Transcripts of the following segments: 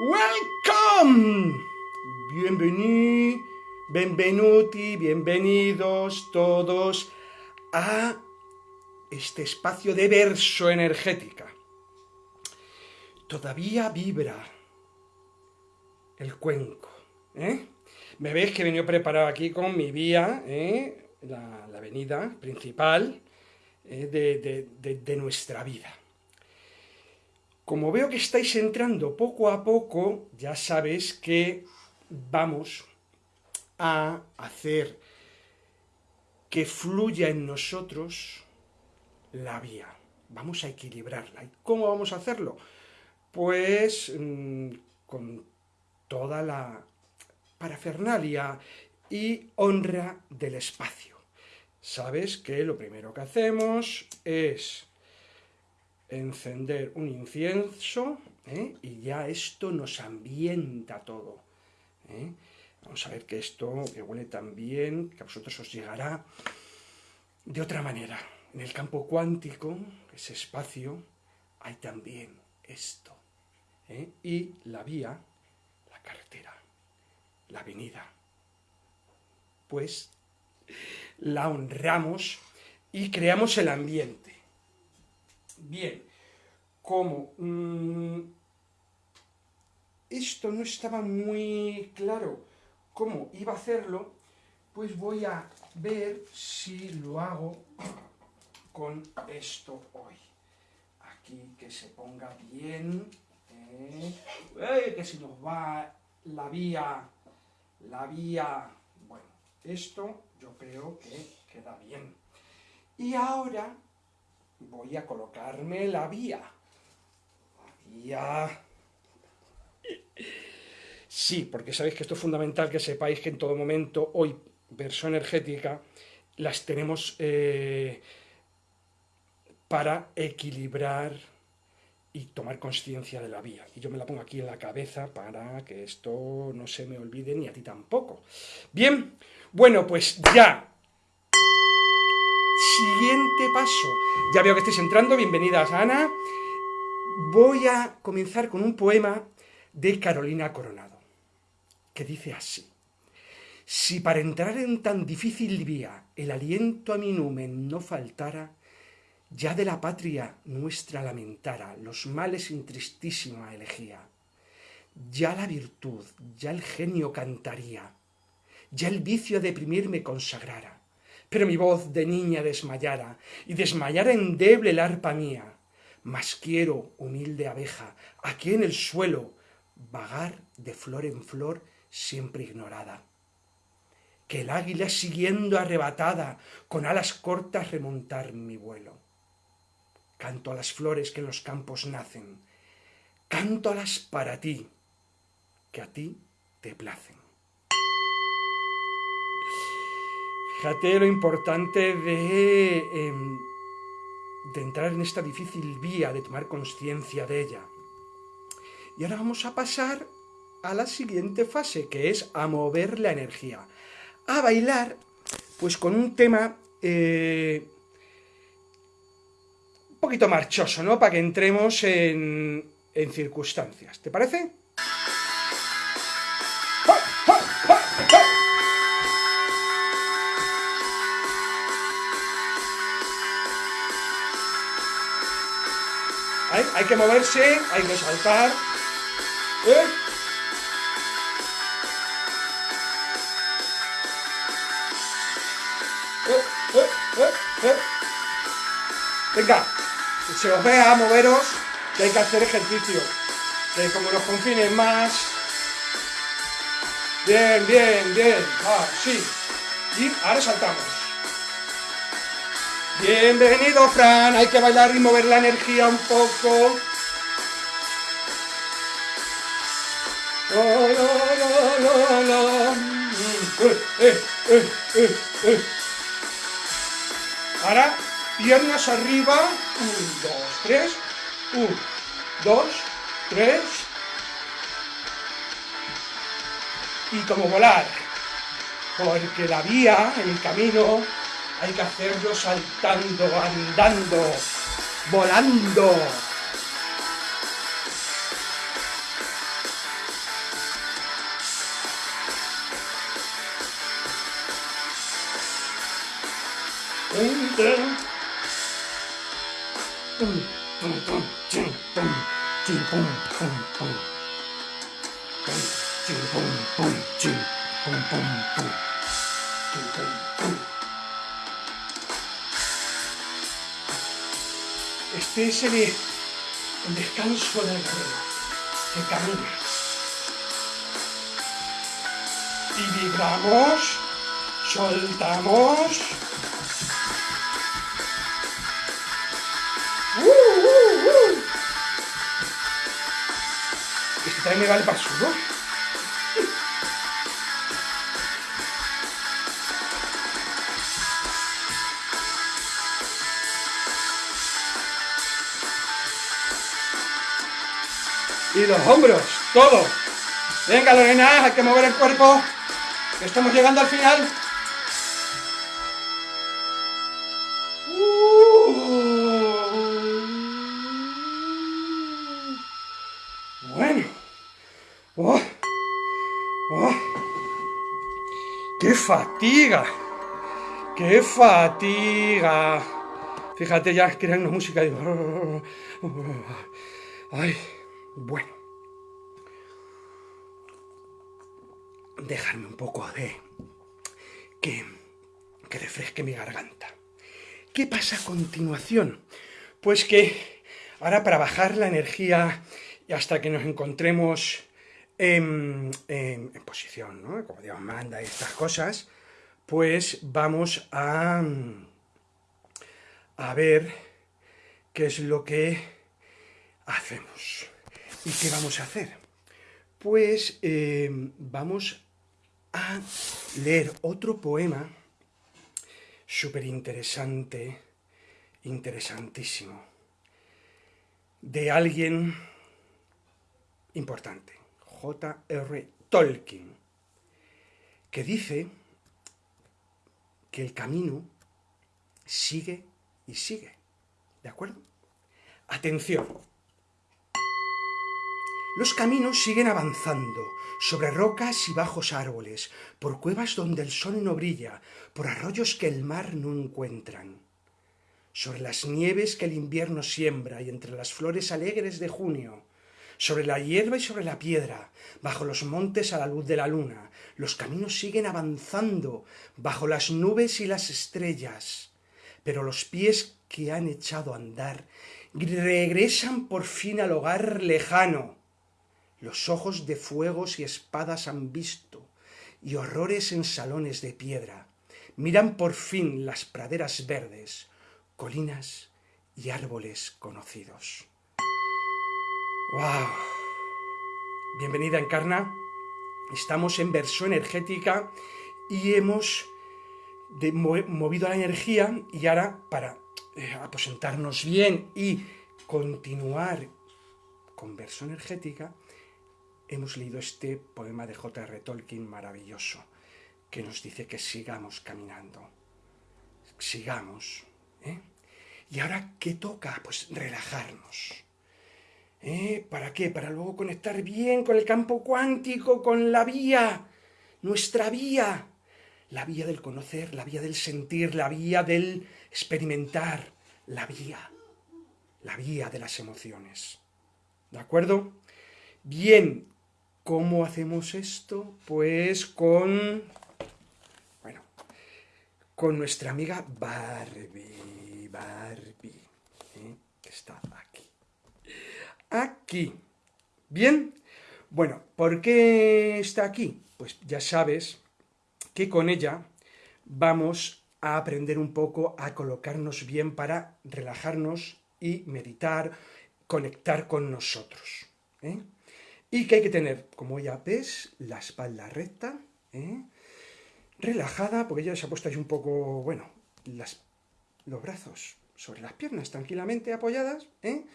Welcome. Bienvenido, benvenuti, bienvenidos todos a este espacio de verso energética. Todavía vibra el cuenco, ¿eh? Me veis que he venido preparado aquí con mi vía, ¿eh? la, avenida principal ¿eh? de nuestra vida. Como veo que estáis entrando poco a poco, ya sabes que vamos a hacer que fluya en nosotros la vía. Vamos a equilibrarla. ¿Y cómo vamos a hacerlo? Pues mm, con toda la parafernalia y honra del espacio. Sabes que lo primero que hacemos es encender un incienso ¿eh? y ya esto nos ambienta todo. ¿eh? Vamos a ver que esto que huele tan bien, que a vosotros os llegará de otra manera. En el campo cuántico, ese espacio, hay también esto. ¿eh? Y la vía, la carretera, la avenida. Pues la honramos y creamos el ambiente. Bien, como mm, esto no estaba muy claro cómo iba a hacerlo, pues voy a ver si lo hago con esto hoy. Aquí que se ponga bien, ¿eh? que si nos va la vía, la vía, bueno, esto yo creo que queda bien. Y ahora voy a colocarme la vía. La vía... Sí, porque sabéis que esto es fundamental que sepáis que en todo momento, hoy, verso energética, las tenemos eh, para equilibrar y tomar conciencia de la vía. Y yo me la pongo aquí en la cabeza para que esto no se me olvide ni a ti tampoco. Bien, bueno, pues ya Siguiente paso. Ya veo que estáis entrando, bienvenidas Ana. Voy a comenzar con un poema de Carolina Coronado, que dice así. Si para entrar en tan difícil vía el aliento a mi numen no faltara, ya de la patria nuestra lamentara los males sin tristísima elegía. Ya la virtud, ya el genio cantaría, ya el vicio a deprimirme consagrara pero mi voz de niña desmayara, y desmayara endeble el arpa mía. Mas quiero, humilde abeja, aquí en el suelo, vagar de flor en flor siempre ignorada. Que el águila siguiendo arrebatada, con alas cortas remontar mi vuelo. Canto a las flores que en los campos nacen, canto las para ti, que a ti te placen. Fíjate lo importante em, de, entrar en esta difícil vía, de tomar conciencia de ella. Y ahora vamos a pasar a la siguiente fase, que es a mover la energía. A bailar, pues con un tema eh, un poquito marchoso, ¿no? Para que entremos en, en circunstancias. ¿Te parece? Hay que moverse, hay que saltar. ¿Eh? ¿Eh? ¿Eh? Venga, se os vea moveros, que hay que hacer ejercicio. Que como nos confinen más... Bien, bien, bien. Ah, sí. Y ahora saltamos. Bienvenido, Fran. Hay que bailar y mover la energía un poco. Ahora, piernas arriba. Un, dos, tres. Un, dos, tres. Y como volar. Porque la vía, el camino, hay que hacerlo saltando, andando, volando. Este es el, descanso del guerrero que camina. Y vibramos, soltamos. ¡Uh, uh, uh! Este también me vale para el Y los hombros, todo. Venga, Lorena, hay que mover el cuerpo. Estamos llegando al final. Bueno. Oh. Oh. ¡Qué fatiga! ¡Qué fatiga! Fíjate ya, crean una música. Digo, ay, bueno. Dejarme un poco de... Que, que refresque mi garganta. ¿Qué pasa a continuación? Pues que ahora para bajar la energía y hasta que nos encontremos en, en- posición, ¿no? Como Dios manda y estas cosas, pues vamos a, a ver qué es lo que hacemos. ¿Y qué vamos a hacer? Pues eh, vamos a leer otro poema súper interesante, interesantísimo, de alguien importante, J.R. Tolkien, que dice que el camino sigue y sigue. ¿De acuerdo? Atención. Los caminos siguen avanzando, sobre rocas y bajos árboles, por cuevas donde el sol no brilla, por arroyos que el mar no encuentran, sobre las nieves que el invierno siembra y entre las flores alegres de junio, sobre la hierba y sobre la piedra, bajo los montes a la luz de la luna, los caminos siguen avanzando, bajo las nubes y las estrellas, pero los pies que han echado a andar regresan por fin al hogar lejano, los ojos de fuegos y espadas han visto, y horrores en salones de piedra. Miran por fin las praderas verdes, colinas y árboles conocidos. ¡Wow! Bienvenida, Encarna. Estamos en versión energética y hemos de- mo- movido la energía y ahora para eh, aposentarnos bien y continuar con versión energética, hemos leído este poema de J.R. Tolkien maravilloso, que nos dice que sigamos caminando, sigamos. ¿eh? ¿Y ahora qué toca? Pues relajarnos. ¿Eh? ¿Para qué? Para luego conectar bien con el campo cuántico, con la vía, nuestra vía, la vía del conocer, la vía del sentir, la vía del experimentar, la vía, la vía de las emociones. ¿De acuerdo? Bien, ¿cómo hacemos esto? Pues con, bueno, con nuestra amiga Barbie, Barbie, ¿eh? que está aquí. Aquí. Bien, bueno, ¿por qué está aquí? Pues ya sabes que con ella vamos a aprender un poco a colocarnos bien para relajarnos y meditar, conectar con nosotros. ¿eh? Y que hay que tener, como ya ves, la espalda recta, ¿eh? relajada, porque ella se ha puesto ahí un poco, bueno, los brazos sobre las piernas tranquilamente apoyadas. ¿eh?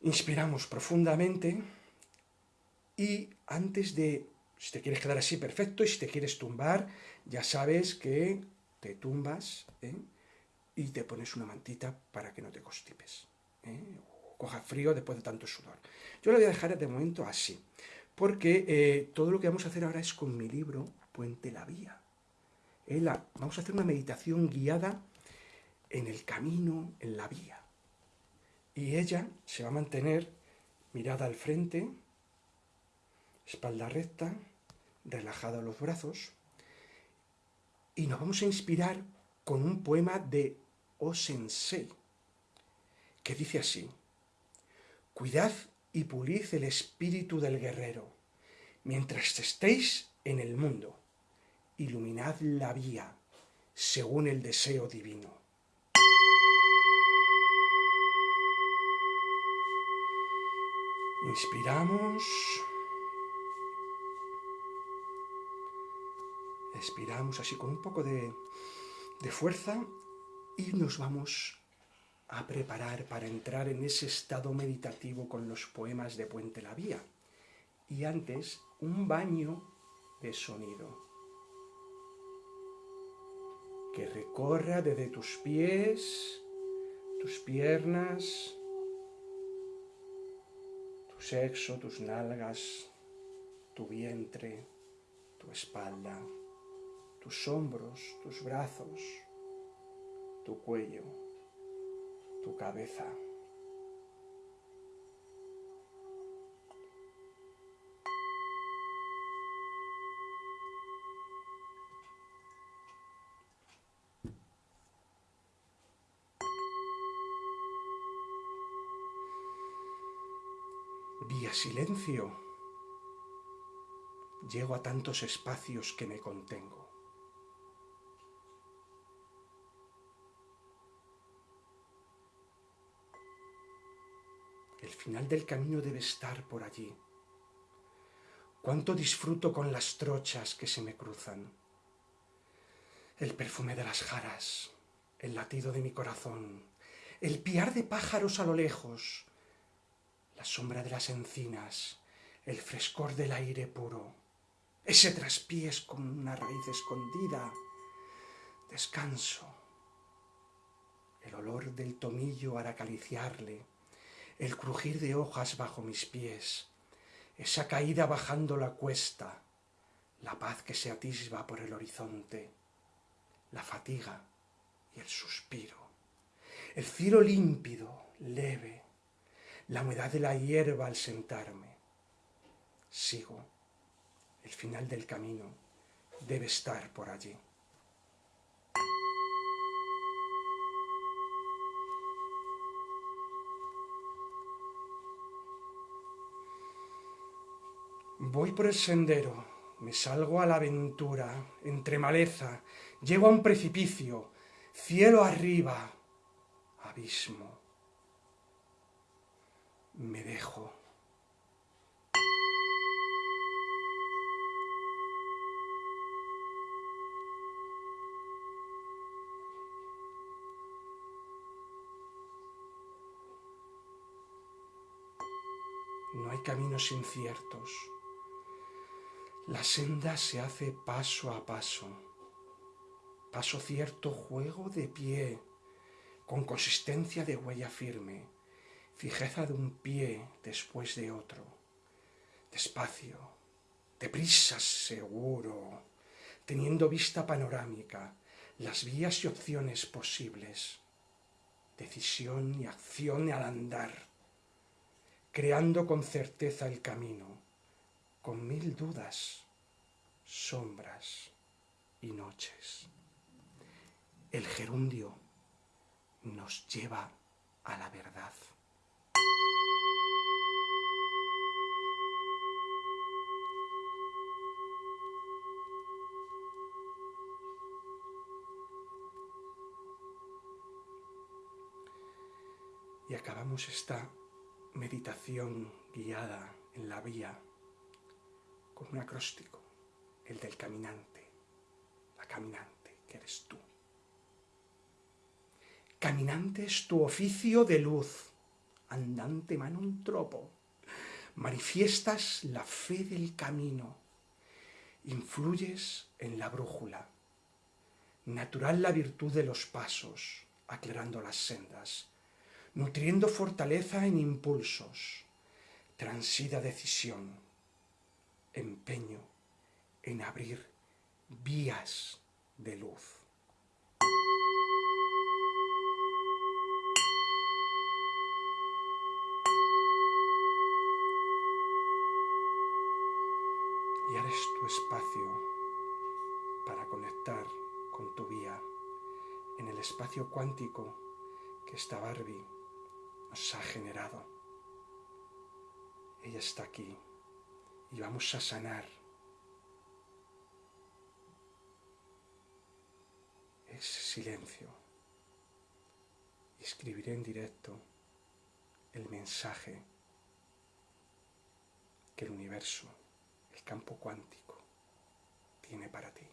Inspiramos profundamente y antes de, si te quieres quedar así, perfecto, y si te quieres tumbar, ya sabes que te tumbas ¿eh? y te pones una mantita para que no te constipes. ¿eh? Coja frío después de tanto sudor. Yo lo voy a dejar de momento así, porque eh, todo lo que vamos a hacer ahora es con mi libro Puente la Vía. ¿eh? Vamos a hacer una meditación guiada en el camino, en la vía. Y ella se va a mantener mirada al frente, espalda recta, relajada los brazos. Y nos vamos a inspirar con un poema de O Sensei, que dice así, Cuidad y pulid el espíritu del guerrero, mientras estéis en el mundo, iluminad la vía según el deseo divino. Inspiramos. Expiramos así con un poco de, de fuerza y nos vamos a preparar para entrar en ese estado meditativo con los poemas de Puente la Vía. Y antes, un baño de sonido que recorra desde tus pies, tus piernas, tu sexo, tus nalgas, tu vientre, tu espalda, tus hombros, tus brazos, tu cuello, tu cabeza. Vía silencio. Llego a tantos espacios que me contengo. Final del camino debe estar por allí. Cuánto disfruto con las trochas que se me cruzan. El perfume de las jaras, el latido de mi corazón, el piar de pájaros a lo lejos, la sombra de las encinas, el frescor del aire puro, ese traspiés con una raíz escondida, descanso, el olor del tomillo al acariciarle, el crujir de hojas bajo mis pies, esa caída bajando la cuesta, la paz que se atisba por el horizonte, la fatiga y el suspiro, el cielo límpido, leve, la humedad de la hierba al sentarme. Sigo. El final del camino debe estar por allí. Voy por el sendero, me salgo a la aventura, entre maleza, llego a un precipicio, cielo arriba, abismo me dejo. No hay caminos inciertos. La senda se hace paso a paso. Paso cierto juego de pie, con consistencia de huella firme fijeza de un pie después de otro, despacio, deprisa seguro, teniendo vista panorámica, las vías y opciones posibles, decisión y acción al andar, creando con certeza el camino, con mil dudas, sombras y noches. El gerundio nos lleva a la verdad. Y acabamos esta meditación guiada en la vía con un acróstico, el del caminante, la caminante que eres tú. Caminante es tu oficio de luz, andante mano un tropo. Manifiestas la fe del camino, influyes en la brújula. Natural la virtud de los pasos, aclarando las sendas nutriendo fortaleza en impulsos, transida decisión, empeño en abrir vías de luz. Y ahora es tu espacio para conectar con tu vía en el espacio cuántico que esta Barbie nos ha generado. Ella está aquí y vamos a sanar ese silencio. Escribiré en directo el mensaje que el universo, el campo cuántico, tiene para ti.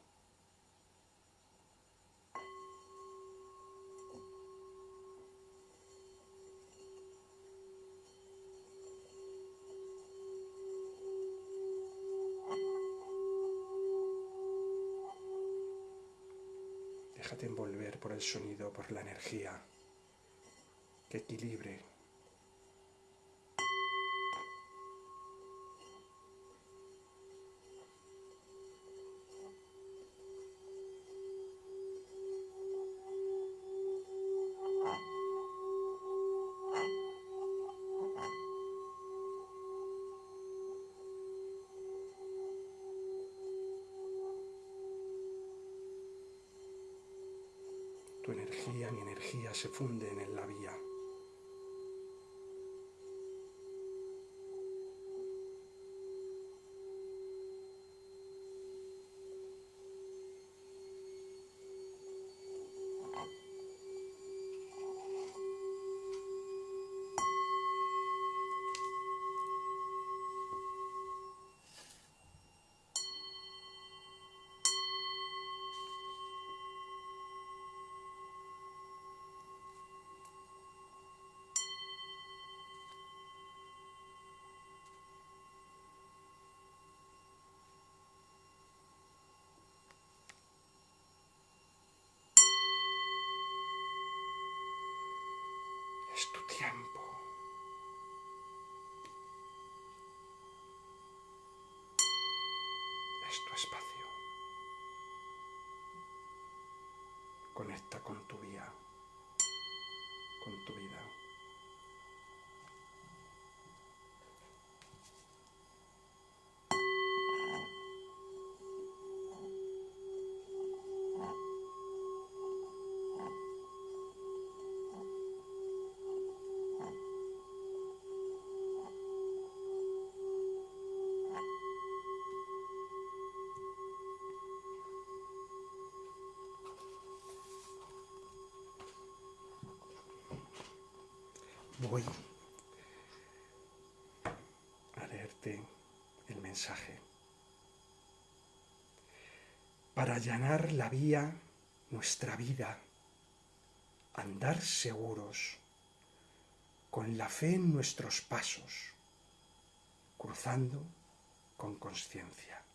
Por el sonido, por la energía. Que equilibre energía, se funden en la vía. Es tu tiempo. Es tu espacio. Conecta con tu vía, con tu vida. Voy a leerte el mensaje. Para allanar la vía, nuestra vida, andar seguros, con la fe en nuestros pasos, cruzando con conciencia.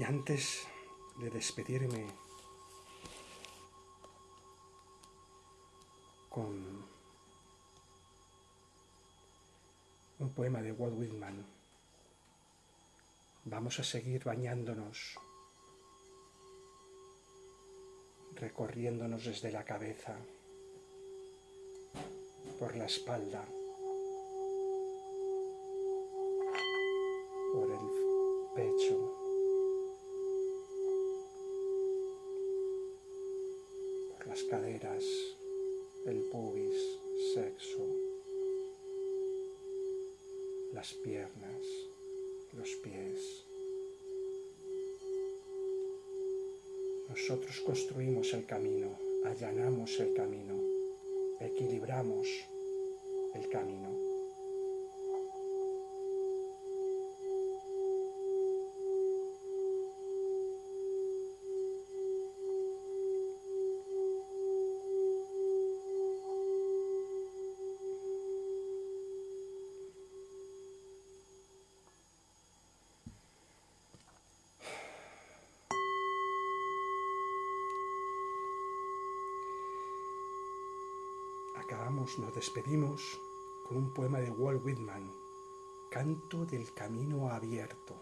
Y antes de despedirme con un poema de Walt Whitman, vamos a seguir bañándonos, recorriéndonos desde la cabeza, por la espalda, por el pecho. Las caderas, el pubis, sexo, las piernas, los pies. Nosotros construimos el camino, allanamos el camino, equilibramos el camino. nos despedimos con un poema de Walt Whitman, Canto del Camino Abierto.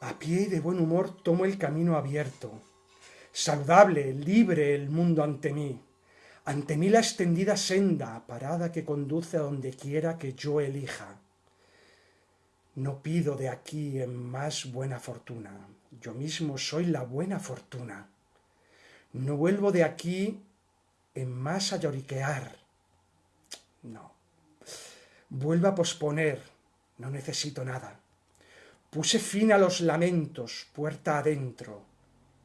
A pie y de buen humor tomo el camino abierto, saludable, libre el mundo ante mí, ante mí la extendida senda, parada que conduce a donde quiera que yo elija no pido de aquí en más buena fortuna. Yo mismo soy la buena fortuna. No vuelvo de aquí en más a lloriquear. No. Vuelvo a posponer. No necesito nada. Puse fin a los lamentos, puerta adentro,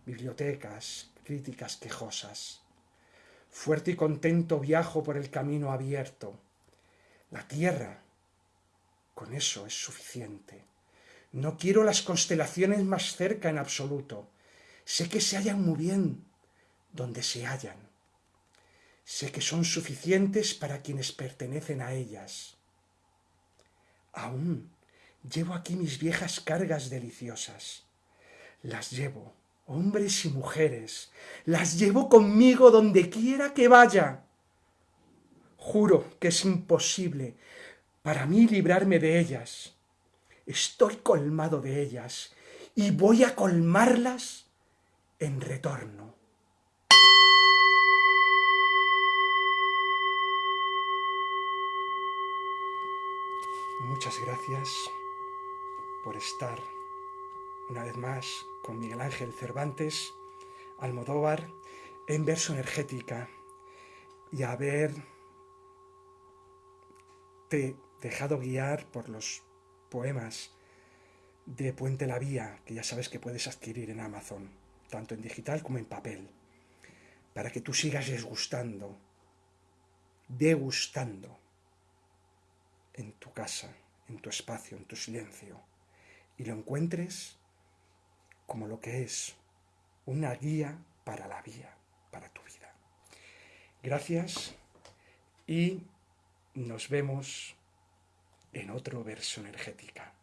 bibliotecas, críticas quejosas. Fuerte y contento viajo por el camino abierto. La tierra, con eso es suficiente. No quiero las constelaciones más cerca en absoluto. Sé que se hallan muy bien donde se hallan. Sé que son suficientes para quienes pertenecen a ellas. Aún llevo aquí mis viejas cargas deliciosas. Las llevo hombres y mujeres, las llevo conmigo donde quiera que vaya. Juro que es imposible para mí librarme de ellas. Estoy colmado de ellas y voy a colmarlas en retorno. Muchas gracias por estar una vez más con Miguel Ángel Cervantes, Almodóvar, en verso energética y haberte dejado guiar por los poemas de Puente la Vía, que ya sabes que puedes adquirir en Amazon, tanto en digital como en papel, para que tú sigas desgustando, degustando en tu casa, en tu espacio, en tu silencio, y lo encuentres como lo que es una guía para la vía, para tu vida. Gracias y nos vemos en otro verso energética.